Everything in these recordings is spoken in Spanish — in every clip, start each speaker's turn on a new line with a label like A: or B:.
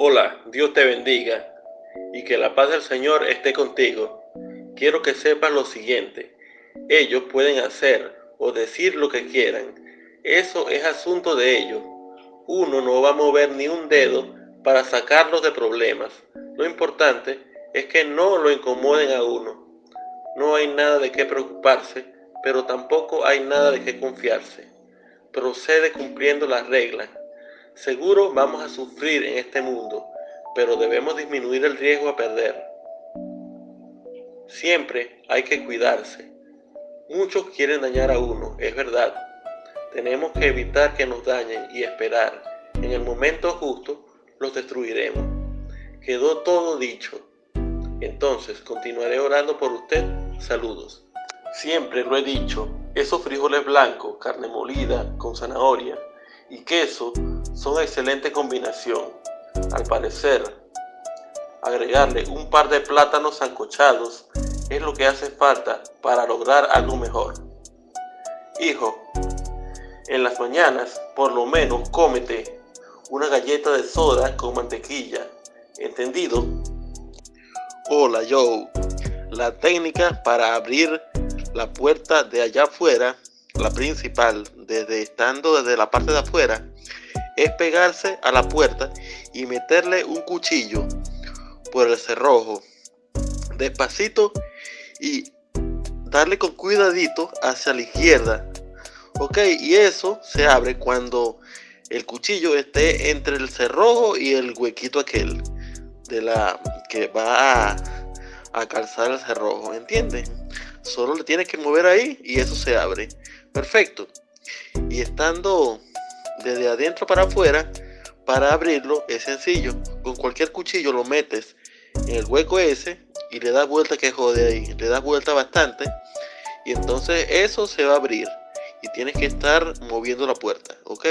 A: Hola, Dios te bendiga y que la paz del Señor esté contigo. Quiero que sepas lo siguiente. Ellos pueden hacer o decir lo que quieran. Eso es asunto de ellos. Uno no va a mover ni un dedo para sacarlos de problemas. Lo importante es que no lo incomoden a uno. No hay nada de qué preocuparse, pero tampoco hay nada de qué confiarse. Procede cumpliendo las reglas Seguro vamos a sufrir en este mundo, pero debemos disminuir el riesgo a perder. Siempre hay que cuidarse. Muchos quieren dañar a uno, es verdad. Tenemos que evitar que nos dañen y esperar. En el momento justo los destruiremos. Quedó todo dicho. Entonces continuaré orando por usted. Saludos. Siempre lo he dicho, esos frijoles blancos, carne molida con zanahoria y queso son excelente combinación. Al parecer, agregarle un par de plátanos sancochados es lo que hace falta para lograr algo mejor. Hijo, en las mañanas por lo menos cómete una galleta de soda con mantequilla. ¿Entendido? Hola Joe. La técnica para abrir la puerta de allá afuera, la principal, desde estando desde la parte de afuera, es pegarse a la puerta y meterle un cuchillo por el cerrojo despacito y darle con cuidadito hacia la izquierda. Ok y eso se abre cuando el cuchillo esté entre el cerrojo y el huequito aquel de la que va a, a calzar el cerrojo ¿entiendes? solo le tienes que mover ahí y eso se abre. Perfecto. Y estando desde adentro para afuera. Para abrirlo es sencillo. Con cualquier cuchillo lo metes en el hueco ese y le das vuelta que jode ahí. Le das vuelta bastante y entonces eso se va a abrir. Y tienes que estar moviendo la puerta, ¿ok?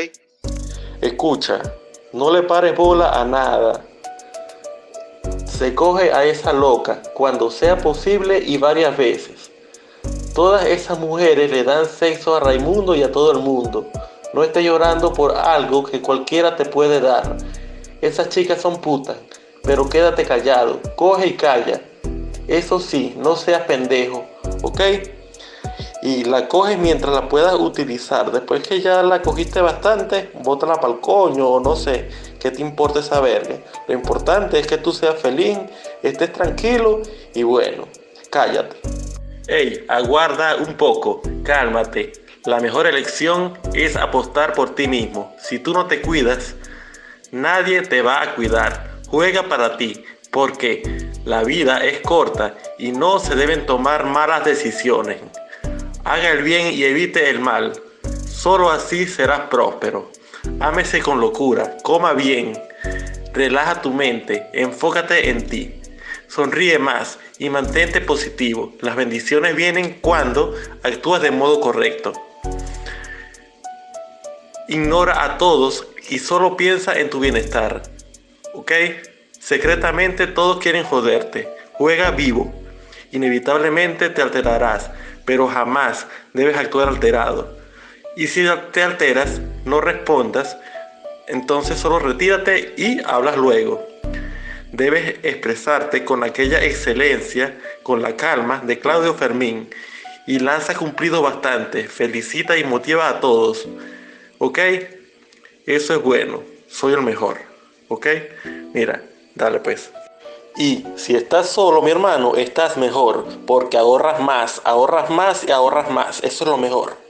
A: Escucha, no le pares bola a nada. Se coge a esa loca cuando sea posible y varias veces. Todas esas mujeres le dan sexo a Raimundo y a todo el mundo. No estés llorando por algo que cualquiera te puede dar. Esas chicas son putas, pero quédate callado, coge y calla. Eso sí, no seas pendejo, ¿ok? Y la coges mientras la puedas utilizar. Después que ya la cogiste bastante, bótala para el coño o no sé, ¿qué te importa esa verga? Lo importante es que tú seas feliz, estés tranquilo y bueno, cállate. Ey, aguarda un poco, cálmate. La mejor elección es apostar por ti mismo. Si tú no te cuidas, nadie te va a cuidar. Juega para ti, porque la vida es corta y no se deben tomar malas decisiones. Haga el bien y evite el mal. Solo así serás próspero. Ámese con locura, coma bien, relaja tu mente, enfócate en ti. Sonríe más y mantente positivo. Las bendiciones vienen cuando actúas de modo correcto. Ignora a todos y solo piensa en tu bienestar. ¿Ok? Secretamente todos quieren joderte. Juega vivo. Inevitablemente te alterarás, pero jamás debes actuar alterado. Y si te alteras, no respondas, entonces solo retírate y hablas luego. Debes expresarte con aquella excelencia, con la calma de Claudio Fermín y lanza cumplido bastante, felicita y motiva a todos. ¿Ok? Eso es bueno. Soy el mejor. ¿Ok? Mira, dale pues. Y si estás solo, mi hermano, estás mejor. Porque ahorras más, ahorras más y ahorras más. Eso es lo mejor.